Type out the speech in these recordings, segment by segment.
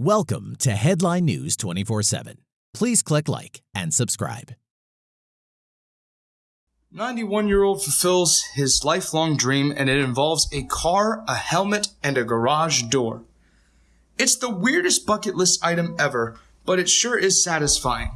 Welcome to Headline News 24 7. Please click like and subscribe. 91 year old fulfills his lifelong dream and it involves a car, a helmet, and a garage door. It's the weirdest bucket list item ever, but it sure is satisfying.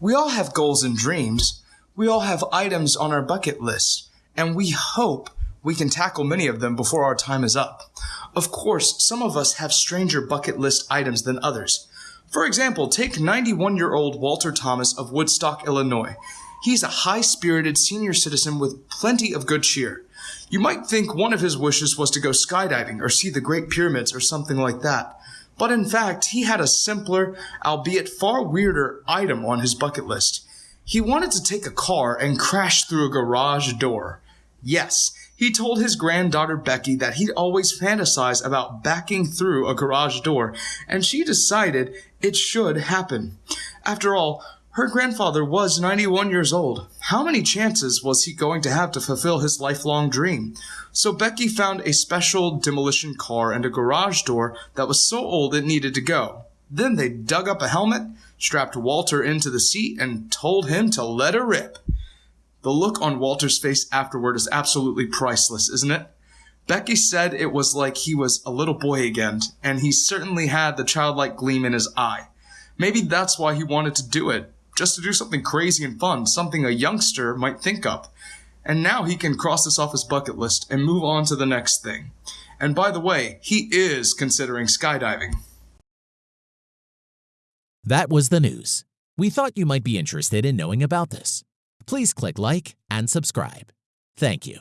We all have goals and dreams. We all have items on our bucket list, and we hope we can tackle many of them before our time is up. Of course, some of us have stranger bucket list items than others. For example, take 91 year old Walter Thomas of Woodstock, Illinois. He's a high spirited senior citizen with plenty of good cheer. You might think one of his wishes was to go skydiving or see the Great Pyramids or something like that. But in fact, he had a simpler, albeit far weirder, item on his bucket list. He wanted to take a car and crash through a garage door. Yes, he told his granddaughter Becky that he'd always fantasized about backing through a garage door, and she decided it should happen. After all, her grandfather was 91 years old. How many chances was he going to have to fulfill his lifelong dream? So Becky found a special demolition car and a garage door that was so old it needed to go. Then they dug up a helmet, strapped Walter into the seat, and told him to let her rip. The look on Walter's face afterward is absolutely priceless, isn't it? Becky said it was like he was a little boy again, and he certainly had the childlike gleam in his eye. Maybe that's why he wanted to do it, just to do something crazy and fun, something a youngster might think of. And now he can cross this off his bucket list and move on to the next thing. And by the way, he is considering skydiving. That was the news. We thought you might be interested in knowing about this please click like and subscribe. Thank you.